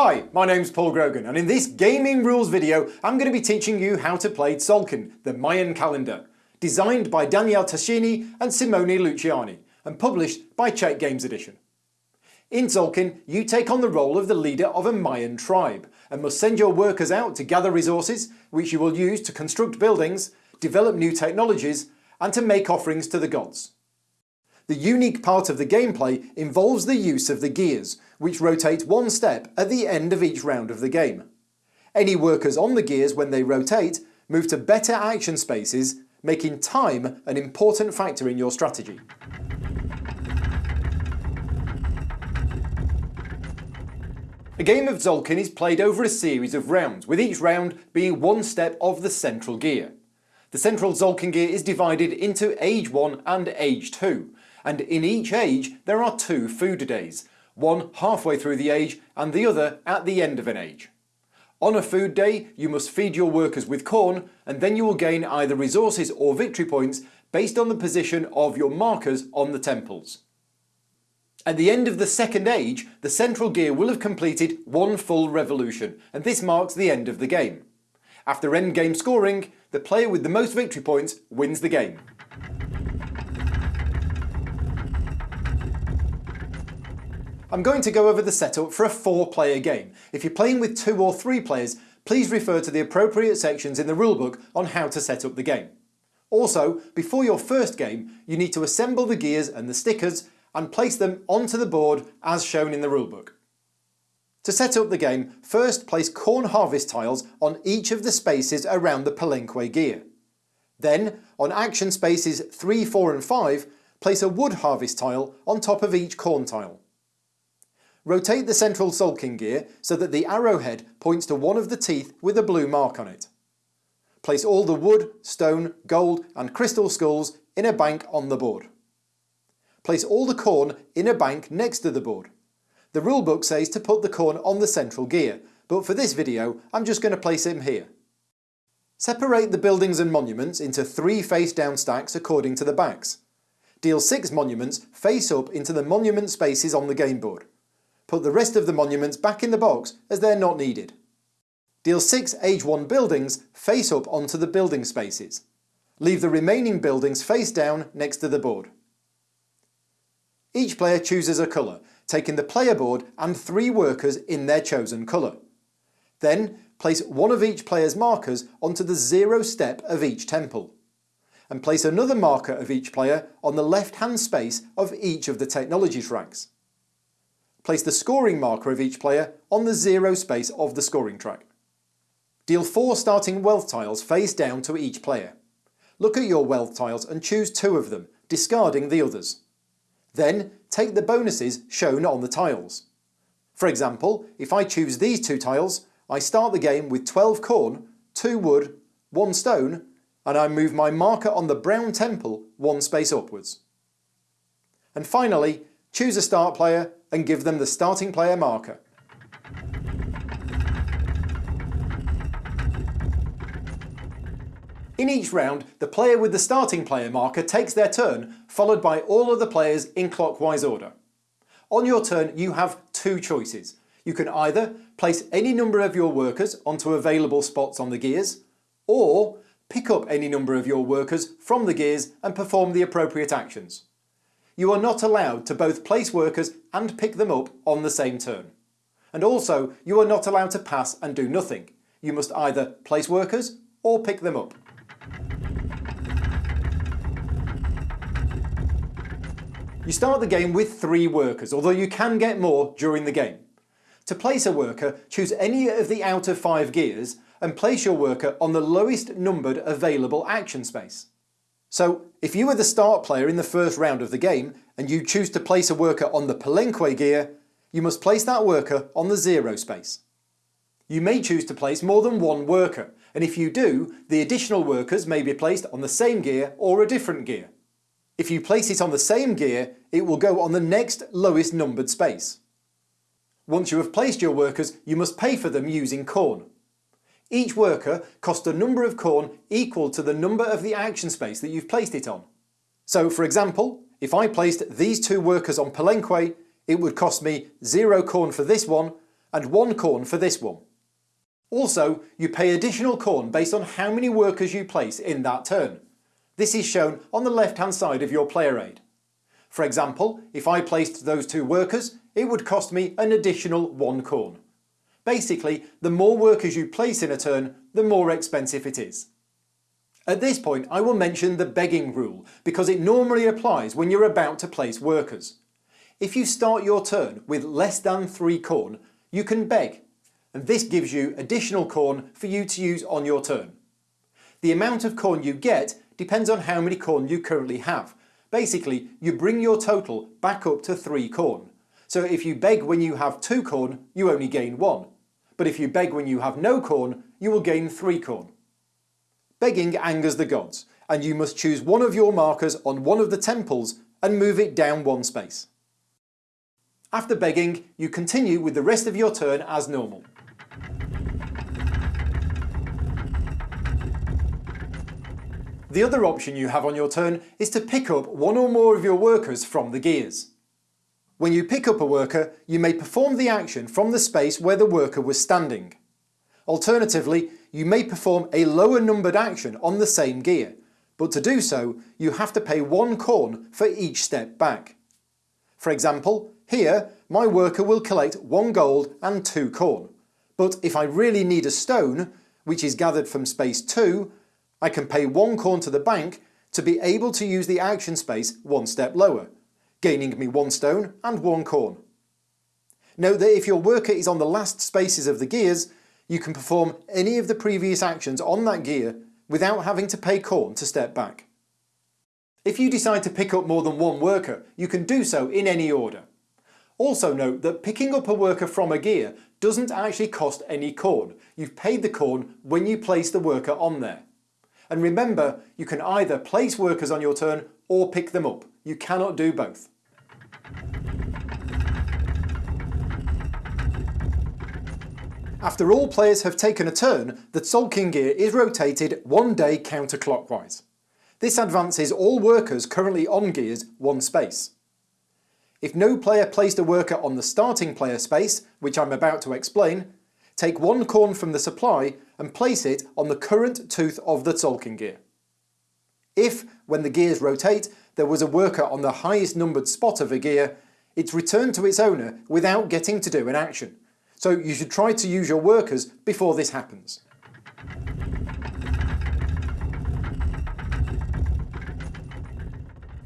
Hi, my name's Paul Grogan and in this gaming rules video I'm going to be teaching you how to play Tzolk'in, the Mayan calendar, designed by Daniele Tascini and Simone Luciani and published by Czech Games Edition. In Tzolk'in, you take on the role of the leader of a Mayan tribe and must send your workers out to gather resources which you will use to construct buildings, develop new technologies and to make offerings to the gods. The unique part of the gameplay involves the use of the gears, which rotate one step at the end of each round of the game. Any workers on the gears when they rotate move to better action spaces, making time an important factor in your strategy. A game of Tzolk'in is played over a series of rounds, with each round being one step of the central gear. The central Tzolk'in gear is divided into Age 1 and Age 2, and in each age there are two food days, one halfway through the age and the other at the end of an age. On a food day you must feed your workers with corn and then you will gain either resources or victory points based on the position of your markers on the temples. At the end of the second age, the central gear will have completed one full revolution and this marks the end of the game. After endgame scoring, the player with the most victory points wins the game. I'm going to go over the setup for a four player game. If you're playing with two or three players, please refer to the appropriate sections in the rulebook on how to set up the game. Also, before your first game, you need to assemble the gears and the stickers and place them onto the board as shown in the rulebook. To set up the game, first place corn harvest tiles on each of the spaces around the palenque gear. Then, on action spaces 3, 4 and 5, place a wood harvest tile on top of each corn tile. Rotate the central Tzolk'in gear so that the arrowhead points to one of the teeth with a blue mark on it. Place all the wood, stone, gold and crystal skulls in a bank on the board. Place all the corn in a bank next to the board. The rulebook says to put the corn on the central gear, but for this video I'm just going to place him here. Separate the buildings and monuments into three face-down stacks according to the backs. Deal six monuments face up into the monument spaces on the game board. Put the rest of the monuments back in the box as they're not needed. Deal 6 Age 1 buildings face up onto the building spaces. Leave the remaining buildings face down next to the board. Each player chooses a colour, taking the player board and three workers in their chosen colour. Then place one of each player's markers onto the zero step of each temple. And place another marker of each player on the left hand space of each of the technology tracks place the scoring marker of each player on the zero space of the scoring track. Deal 4 starting wealth tiles face down to each player. Look at your wealth tiles and choose two of them, discarding the others. Then take the bonuses shown on the tiles. For example, if I choose these two tiles, I start the game with 12 corn, 2 wood, 1 stone, and I move my marker on the brown temple one space upwards. And finally, choose a start player and give them the starting player marker. In each round, the player with the starting player marker takes their turn, followed by all of the players in clockwise order. On your turn, you have two choices. You can either place any number of your workers onto available spots on the gears, or pick up any number of your workers from the gears and perform the appropriate actions you are not allowed to both place workers and pick them up on the same turn. And also, you are not allowed to pass and do nothing. You must either place workers or pick them up. You start the game with three workers, although you can get more during the game. To place a worker, choose any of the outer five gears and place your worker on the lowest numbered available action space. So if you were the start player in the first round of the game and you choose to place a worker on the Palenque gear, you must place that worker on the zero space. You may choose to place more than one worker, and if you do, the additional workers may be placed on the same gear or a different gear. If you place it on the same gear, it will go on the next lowest numbered space. Once you have placed your workers, you must pay for them using corn. Each worker costs a number of corn equal to the number of the action space that you've placed it on. So for example, if I placed these two workers on Palenque, it would cost me 0 corn for this one, and 1 corn for this one. Also, you pay additional corn based on how many workers you place in that turn. This is shown on the left hand side of your player aid. For example, if I placed those two workers, it would cost me an additional 1 corn. Basically, the more workers you place in a turn, the more expensive it is. At this point I will mention the begging rule because it normally applies when you're about to place workers. If you start your turn with less than 3 corn, you can beg and this gives you additional corn for you to use on your turn. The amount of corn you get depends on how many corn you currently have. Basically, you bring your total back up to 3 corn. So if you beg when you have 2 corn, you only gain 1. But if you beg when you have no corn, you will gain 3 corn. Begging angers the gods, and you must choose one of your markers on one of the temples and move it down one space. After begging, you continue with the rest of your turn as normal. The other option you have on your turn is to pick up one or more of your workers from the gears. When you pick up a worker, you may perform the action from the space where the worker was standing. Alternatively, you may perform a lower numbered action on the same gear, but to do so, you have to pay one corn for each step back. For example, here, my worker will collect one gold and two corn. But if I really need a stone, which is gathered from space 2, I can pay one corn to the bank to be able to use the action space one step lower, gaining me one stone and one corn. Note that if your worker is on the last spaces of the gears, you can perform any of the previous actions on that gear without having to pay corn to step back. If you decide to pick up more than one worker, you can do so in any order. Also note that picking up a worker from a gear doesn't actually cost any corn. You've paid the corn when you place the worker on there. And remember, you can either place workers on your turn or pick them up. You cannot do both. After all players have taken a turn, the Tzolk'in gear is rotated one day counterclockwise. This advances all workers currently on gears one space. If no player placed a worker on the starting player space, which I'm about to explain, take one corn from the supply and place it on the current tooth of the Tzolk'in gear. If, when the gears rotate, there was a worker on the highest numbered spot of a gear, it's returned to its owner without getting to do an action, so you should try to use your workers before this happens.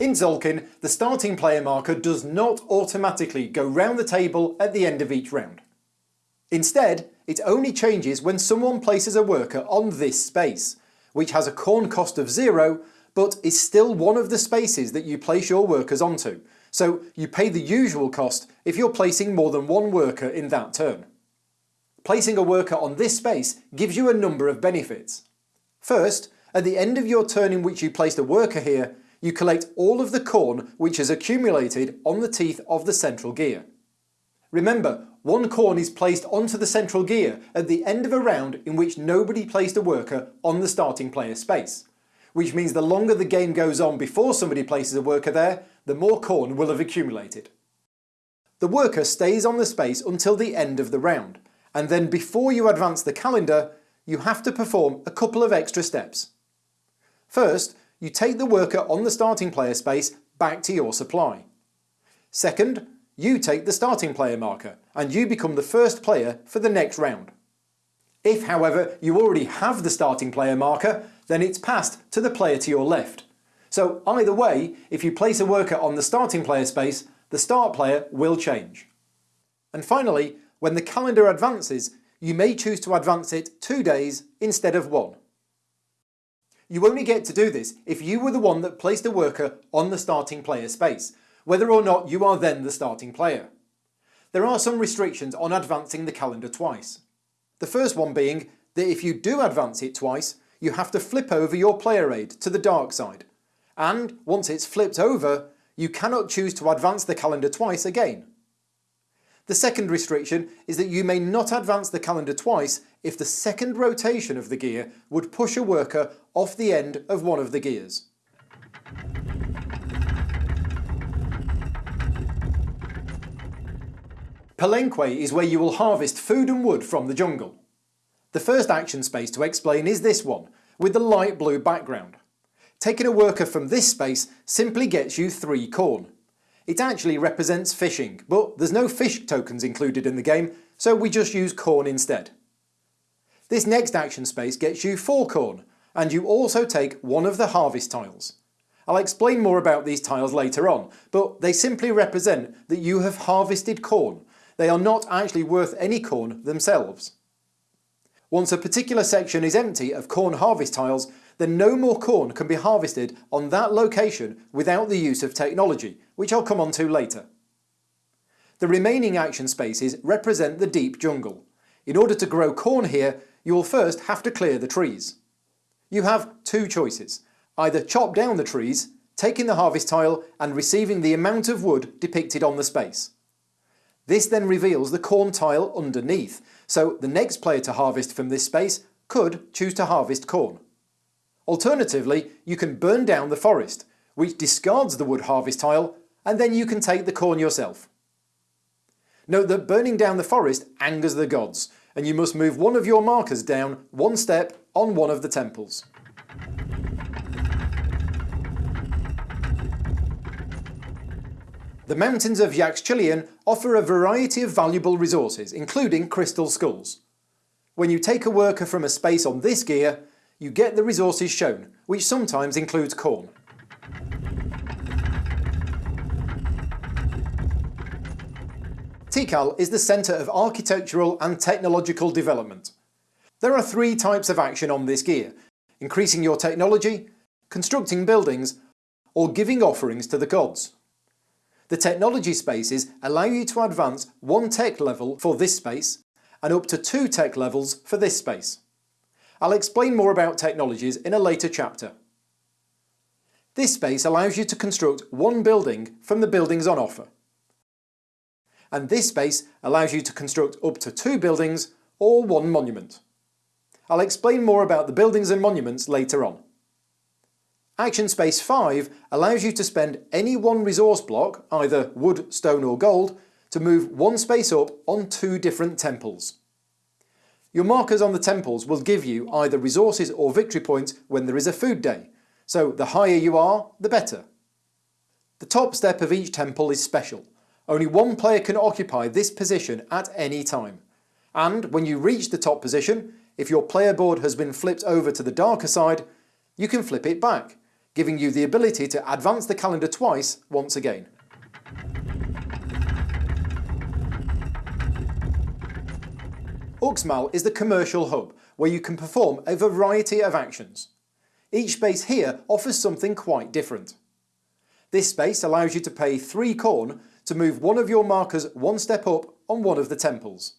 In Tzolk'in, the starting player marker does not automatically go round the table at the end of each round. Instead, it only changes when someone places a worker on this space, which has a corn cost of zero, but is still one of the spaces that you place your workers onto, so you pay the usual cost if you're placing more than one worker in that turn. Placing a worker on this space gives you a number of benefits. First, at the end of your turn in which you placed a worker here, you collect all of the corn which has accumulated on the teeth of the central gear. Remember, one corn is placed onto the central gear at the end of a round in which nobody placed a worker on the starting player space which means the longer the game goes on before somebody places a worker there, the more corn will have accumulated. The worker stays on the space until the end of the round, and then before you advance the calendar, you have to perform a couple of extra steps. First, you take the worker on the starting player space back to your supply. Second, you take the starting player marker, and you become the first player for the next round. If, however, you already have the starting player marker, then it's passed to the player to your left. So either way, if you place a worker on the starting player space, the start player will change. And finally, when the calendar advances, you may choose to advance it two days instead of one. You only get to do this if you were the one that placed a worker on the starting player space, whether or not you are then the starting player. There are some restrictions on advancing the calendar twice. The first one being that if you do advance it twice, you have to flip over your player aid to the dark side. And once it's flipped over, you cannot choose to advance the calendar twice again. The second restriction is that you may not advance the calendar twice if the second rotation of the gear would push a worker off the end of one of the gears. Palenque is where you will harvest food and wood from the jungle. The first action space to explain is this one, with the light blue background. Taking a worker from this space simply gets you 3 corn. It actually represents fishing, but there's no fish tokens included in the game, so we just use corn instead. This next action space gets you 4 corn, and you also take one of the harvest tiles. I'll explain more about these tiles later on, but they simply represent that you have harvested corn. They are not actually worth any corn themselves. Once a particular section is empty of corn harvest tiles, then no more corn can be harvested on that location without the use of technology, which I'll come on to later. The remaining action spaces represent the deep jungle. In order to grow corn here, you will first have to clear the trees. You have two choices, either chop down the trees, taking the harvest tile and receiving the amount of wood depicted on the space. This then reveals the corn tile underneath, so the next player to harvest from this space could choose to harvest corn. Alternatively, you can burn down the forest, which discards the wood harvest tile, and then you can take the corn yourself. Note that burning down the forest angers the gods, and you must move one of your markers down one step on one of the temples. The mountains of Yaxchilian offer a variety of valuable resources, including crystal skulls. When you take a worker from a space on this gear, you get the resources shown, which sometimes includes corn. Tikal is the centre of architectural and technological development. There are three types of action on this gear, increasing your technology, constructing buildings, or giving offerings to the gods. The technology spaces allow you to advance one tech level for this space and up to two tech levels for this space. I'll explain more about technologies in a later chapter. This space allows you to construct one building from the buildings on offer. And this space allows you to construct up to two buildings or one monument. I'll explain more about the buildings and monuments later on. Action Space 5 allows you to spend any one resource block, either wood, stone or gold, to move one space up on two different temples. Your markers on the temples will give you either resources or victory points when there is a food day, so the higher you are, the better. The top step of each temple is special. Only one player can occupy this position at any time. And when you reach the top position, if your player board has been flipped over to the darker side, you can flip it back, giving you the ability to advance the calendar twice once again. Uxmal is the commercial hub, where you can perform a variety of actions. Each space here offers something quite different. This space allows you to pay 3 corn to move one of your markers one step up on one of the temples.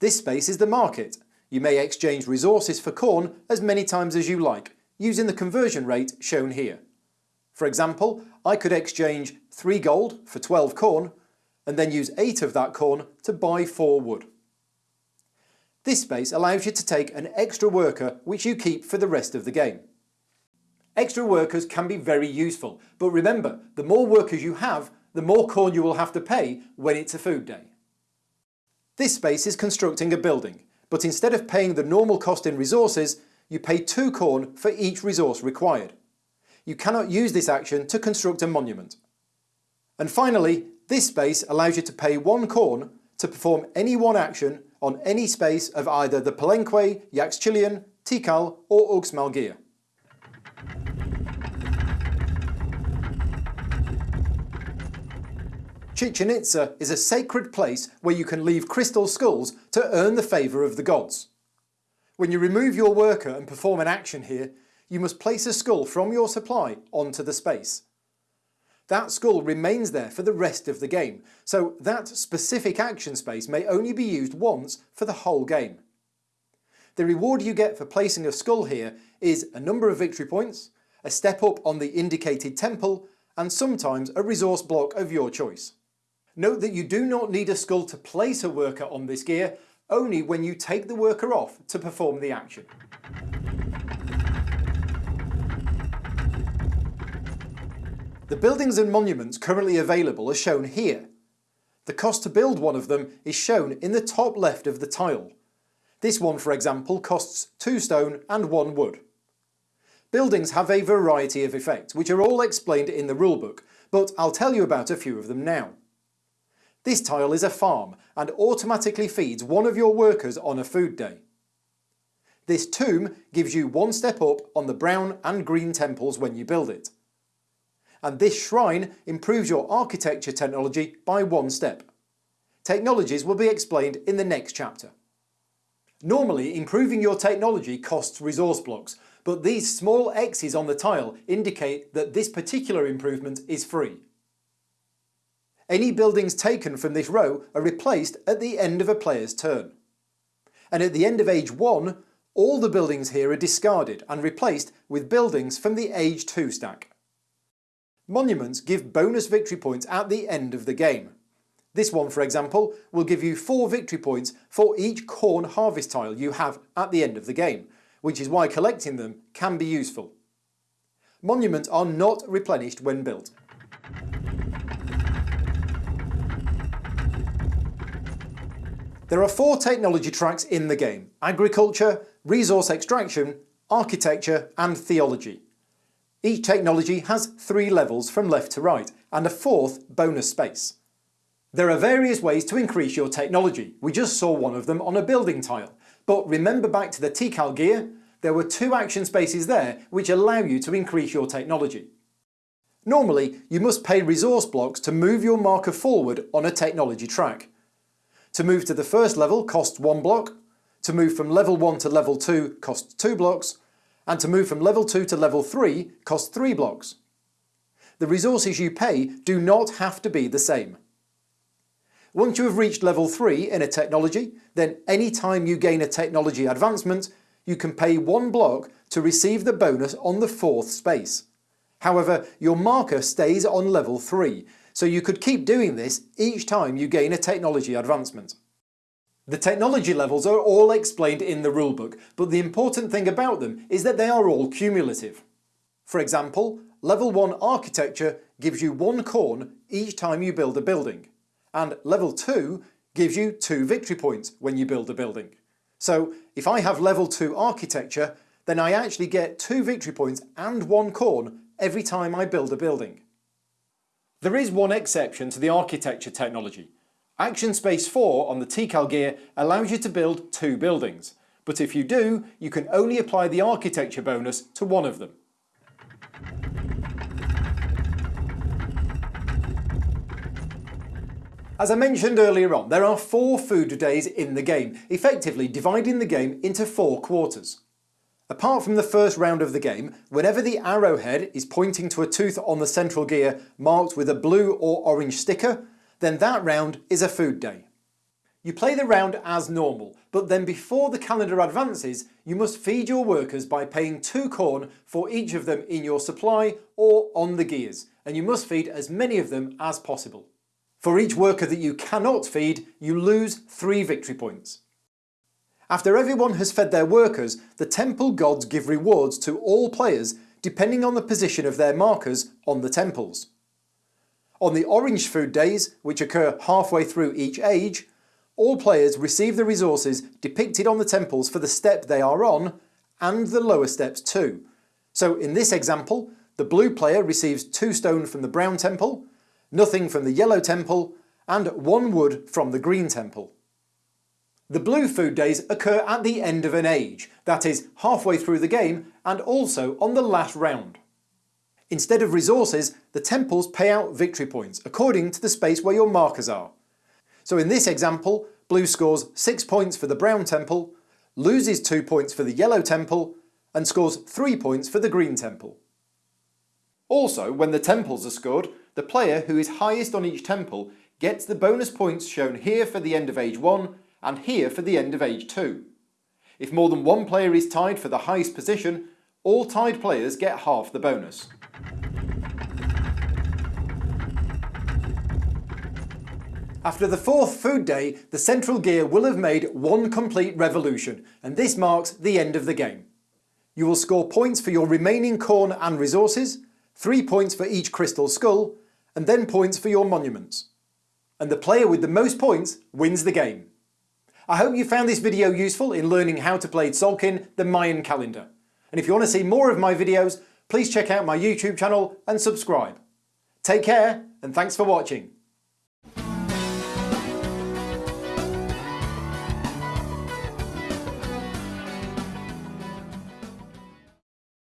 This space is the market. You may exchange resources for corn as many times as you like, using the conversion rate shown here. For example, I could exchange 3 gold for 12 corn, and then use 8 of that corn to buy 4 wood. This space allows you to take an extra worker which you keep for the rest of the game. Extra workers can be very useful, but remember, the more workers you have, the more corn you will have to pay when it's a food day. This space is constructing a building, but instead of paying the normal cost in resources, you pay 2 corn for each resource required. You cannot use this action to construct a monument. And finally, this space allows you to pay 1 corn to perform any one action on any space of either the Palenque, Yaxchilian, Tikal or gear. Chichen Itza is a sacred place where you can leave crystal skulls to earn the favour of the gods. When you remove your worker and perform an action here, you must place a skull from your supply onto the space. That skull remains there for the rest of the game, so that specific action space may only be used once for the whole game. The reward you get for placing a skull here is a number of victory points, a step up on the indicated temple, and sometimes a resource block of your choice. Note that you do not need a skull to place a worker on this gear, only when you take the worker off to perform the action. The buildings and monuments currently available are shown here. The cost to build one of them is shown in the top left of the tile. This one, for example, costs 2 stone and 1 wood. Buildings have a variety of effects, which are all explained in the rulebook, but I'll tell you about a few of them now. This tile is a farm and automatically feeds one of your workers on a food day. This tomb gives you one step up on the brown and green temples when you build it. And this shrine improves your architecture technology by one step. Technologies will be explained in the next chapter. Normally, improving your technology costs resource blocks, but these small X's on the tile indicate that this particular improvement is free. Any buildings taken from this row are replaced at the end of a player's turn. And at the end of Age 1, all the buildings here are discarded and replaced with buildings from the Age 2 stack. Monuments give bonus victory points at the end of the game. This one, for example, will give you 4 victory points for each corn harvest tile you have at the end of the game, which is why collecting them can be useful. Monuments are not replenished when built. There are four technology tracks in the game, agriculture, resource extraction, architecture and theology. Each technology has three levels from left to right and a fourth bonus space. There are various ways to increase your technology, we just saw one of them on a building tile, but remember back to the Tikal gear, there were two action spaces there which allow you to increase your technology. Normally, you must pay resource blocks to move your marker forward on a technology track. To move to the first level costs one block, to move from level 1 to level 2 costs 2 blocks, and to move from level 2 to level 3 costs 3 blocks. The resources you pay do not have to be the same. Once you have reached level 3 in a technology, then any time you gain a technology advancement, you can pay one block to receive the bonus on the fourth space. However, your marker stays on level 3, so you could keep doing this each time you gain a technology advancement. The technology levels are all explained in the rulebook, but the important thing about them is that they are all cumulative. For example, level 1 architecture gives you one corn each time you build a building, and level 2 gives you two victory points when you build a building. So if I have level 2 architecture, then I actually get two victory points and one corn every time I build a building. There is one exception to the architecture technology. Action Space 4 on the Tikal gear allows you to build two buildings, but if you do, you can only apply the architecture bonus to one of them. As I mentioned earlier on, there are four food days in the game, effectively dividing the game into four quarters. Apart from the first round of the game, whenever the arrowhead is pointing to a tooth on the central gear marked with a blue or orange sticker, then that round is a food day. You play the round as normal, but then before the calendar advances, you must feed your workers by paying two corn for each of them in your supply or on the gears, and you must feed as many of them as possible. For each worker that you cannot feed, you lose three victory points. After everyone has fed their workers, the temple gods give rewards to all players depending on the position of their markers on the temples. On the orange food days, which occur halfway through each age, all players receive the resources depicted on the temples for the step they are on, and the lower steps too. So in this example, the blue player receives 2 stone from the brown temple, nothing from the yellow temple, and 1 wood from the green temple. The blue food days occur at the end of an age, that is, halfway through the game and also on the last round. Instead of resources, the temples pay out victory points according to the space where your markers are. So in this example, blue scores 6 points for the brown temple, loses 2 points for the yellow temple, and scores 3 points for the green temple. Also, when the temples are scored, the player who is highest on each temple gets the bonus points shown here for the end of age 1 and here for the end of age 2. If more than one player is tied for the highest position, all tied players get half the bonus. After the fourth food day, the central gear will have made one complete revolution, and this marks the end of the game. You will score points for your remaining corn and resources, 3 points for each crystal skull, and then points for your monuments. and the player with the most points wins the game. I hope you found this video useful in learning how to play Tzolk'in the Mayan calendar. And if you want to see more of my videos, please check out my YouTube channel and subscribe. Take care and thanks for watching.